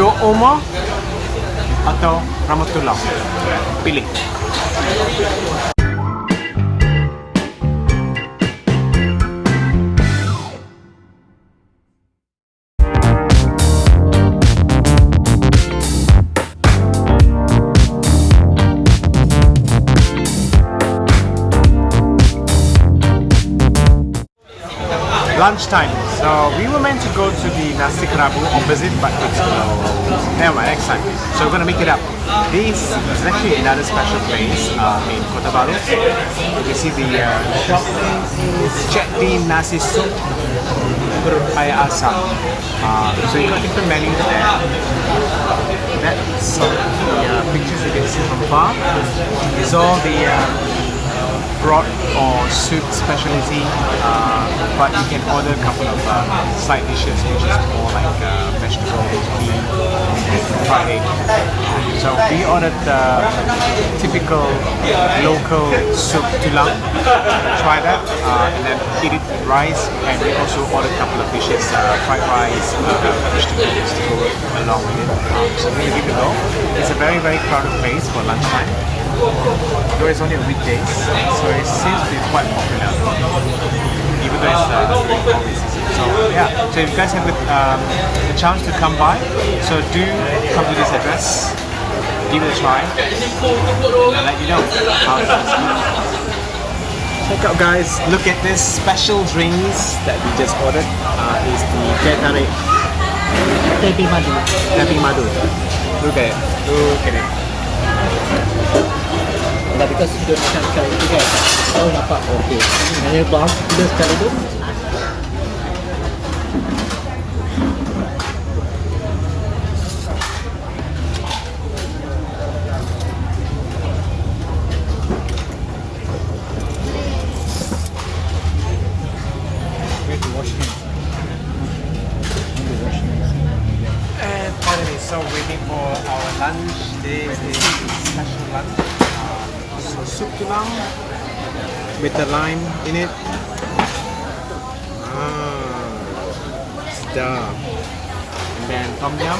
Draw Oma atau Ramatulah. Pilih. lunchtime. So we were meant to go to the Nasi Kerabu opposite, but it's closed. Never mind, next time. So we're gonna make it up. This is actually another special place uh, in Kota Baru. You can see the uh, shop is Nasi Soup. Uh, so you got different menus there. That's the uh, pictures you can see from far. It's all the uh, broth or soup specialty, uh, but you can order a couple of uh, side dishes, which is more like uh, vegetables, fried egg. So we ordered the typical local soup tulang. Try that, uh, and then eat it with rice. And we also ordered a couple of dishes, uh, fried rice, uh, vegetables to go along with it. Um, so we're gonna give it a go. It's a very very crowded place for lunchtime though it's only on weekdays, so it seems to be quite popular, even though it's uh, during COVID season. So yeah, so if you guys have the, um, the chance to come by, so do come to this address, give it a try, and I'll let you know how it is. Check out guys, look at this special drinks that we just ordered. Uh, is the teh tarik Tepi madu. Tepi madu. Look at it, look at it. nggak dikasih donasi sekali juga. kayak oh nampak. oke okay. hanya bahas sekali itu So soup tulang with the lime in it. Ah, star. And then tom yum.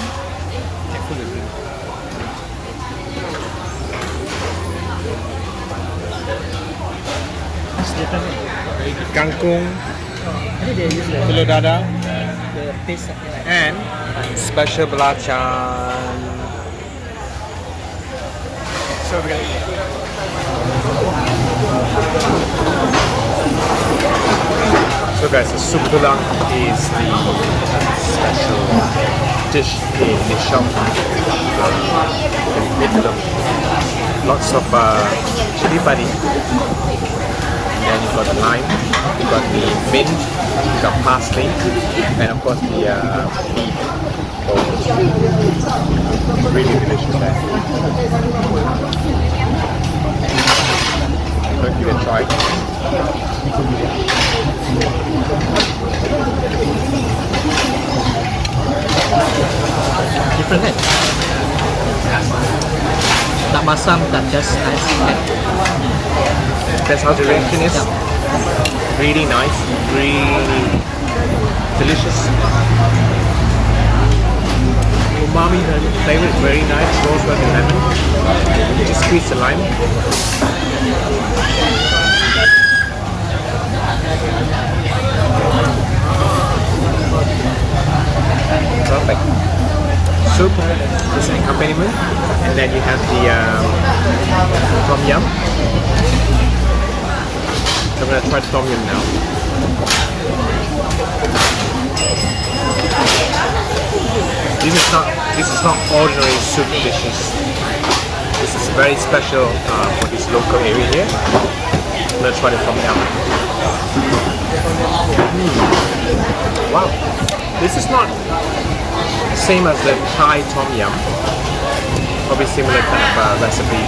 Careful with it. Kangkung, telur like and special belacan. So we're gonna eat. Guys, the soup tulang is the special dish in the shop. Lots of uh, chili padi. And then you've got the lime, you've got the mint, you've got parsley, and of course the uh, beef. bones. Really delicious there. Don't give it a try. Different kan? Tak masam, tak just nice kan? That's how the reaction is. Really nice, really delicious. Umami flavor is very nice, goes with lemon. You just squeeze the lime. Perfect. Soup is an accompaniment, and then you have the um, tom yum. Tom yum now. This is not this is not ordinary soup dishes. This is very special uh, for this local area here. Let's try the tom yum. Mm. Wow, this is not same as the Thai tom yum. Probably similar kind of uh, recipe,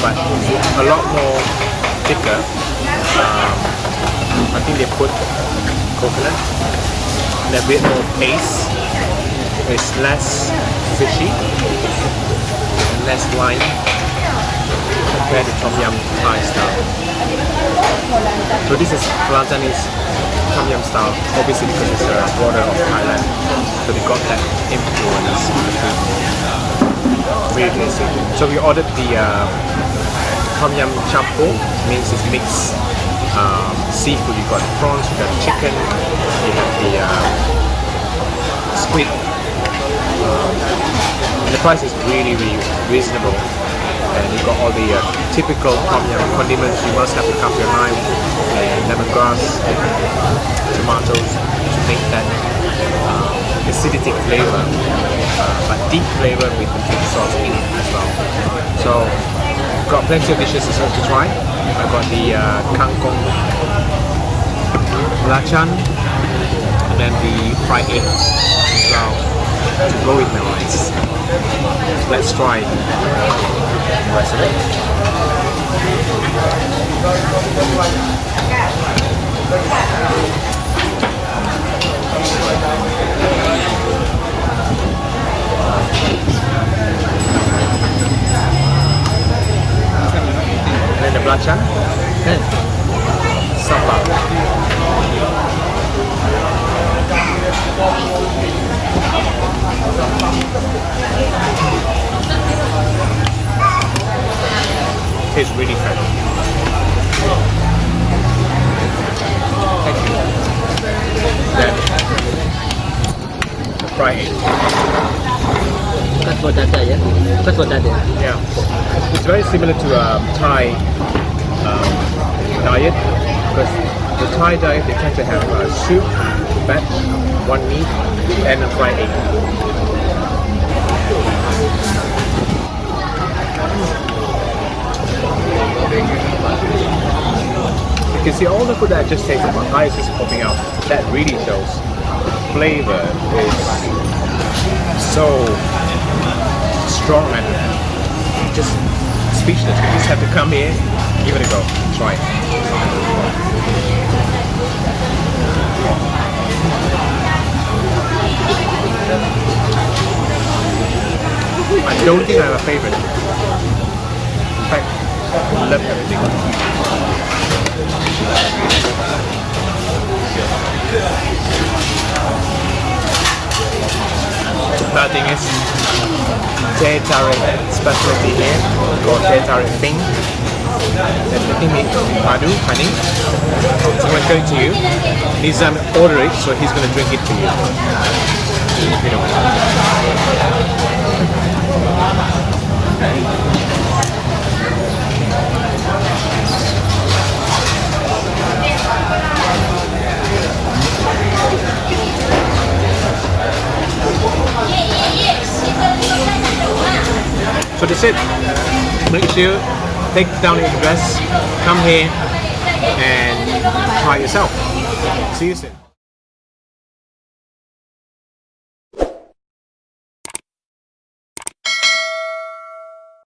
but a lot more thicker. Um, I think they put coconut and a bit more paste. It's less fishy and less lime compared to tom yum Thai style. So this is Kelantanese Tom Yum style, obviously because it's a border of Thailand. So they got that influence in the food. Really tasty. So we ordered the uh, Tom Yum Champur, means it's mixed um, seafood. You got prawns, you got chicken, you have the uh, squid. Um, the price is really, really reasonable. And you got all the uh, typical Tom Yum condiments. You must have the kaffir lime and lemongrass and tomatoes to make that uh, acidic flavor, uh, but deep flavor with the fish sauce in it as well. So got plenty of dishes to to try. I've got the uh, kangkong belacan and then the fried egg as well to go with my rice. Let's try the rest of it. And then the belacan, Kan? sambal. Tastes really fresh. Thank you. Then the fried egg. Bukan for dada ya. Bukan for dada. Yeah, it's very similar to um, Thai um, diet because the Thai diet they tend to have uh, soup, veg, one meat, and a fried egg. You can see all the food that I just tasted, my eyes is popping out. That really shows the flavor is so strong and just speechless. You just have to come here, give it a go, try it. I don't think I have a favorite. In fact, I love everything. Bad thing is, tarik specialty here called tarik pink. Then the thing is honey. So I'm going to you. Nizam um, order it, so he's going to drink it for you. You know. It. Make sure take down your address, come here and try yourself. See you soon.